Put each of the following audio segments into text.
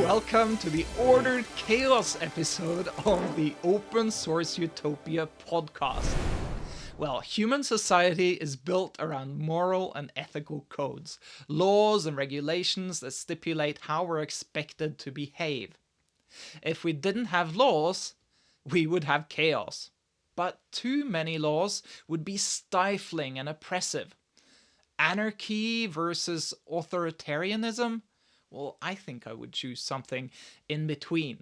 Welcome to the Ordered Chaos episode of the Open Source Utopia podcast. Well, human society is built around moral and ethical codes, laws and regulations that stipulate how we're expected to behave. If we didn't have laws, we would have chaos. But too many laws would be stifling and oppressive. Anarchy versus authoritarianism? Well, I think I would choose something in between.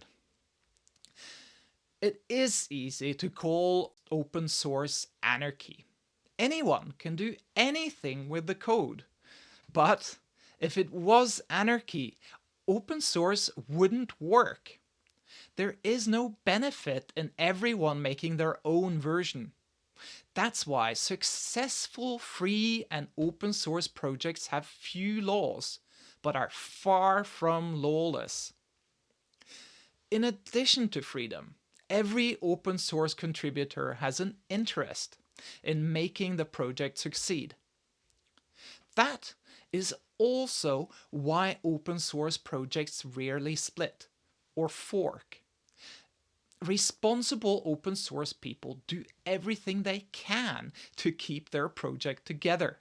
It is easy to call open source anarchy. Anyone can do anything with the code. But if it was anarchy, open source wouldn't work. There is no benefit in everyone making their own version. That's why successful free and open source projects have few laws, but are far from lawless. In addition to freedom, every open source contributor has an interest in making the project succeed. That is also why open source projects rarely split or fork. Responsible open source people do everything they can to keep their project together.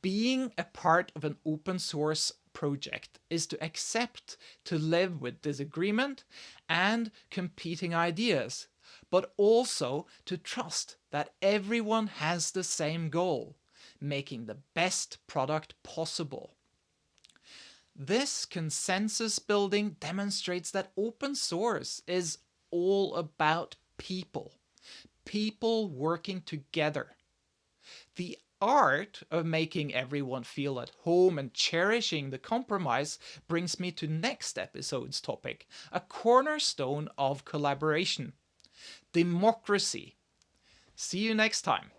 Being a part of an open source project is to accept to live with disagreement and competing ideas, but also to trust that everyone has the same goal, making the best product possible. This consensus building demonstrates that open source is all about people, people working together. The art of making everyone feel at home and cherishing the compromise brings me to next episode's topic, a cornerstone of collaboration, democracy. See you next time.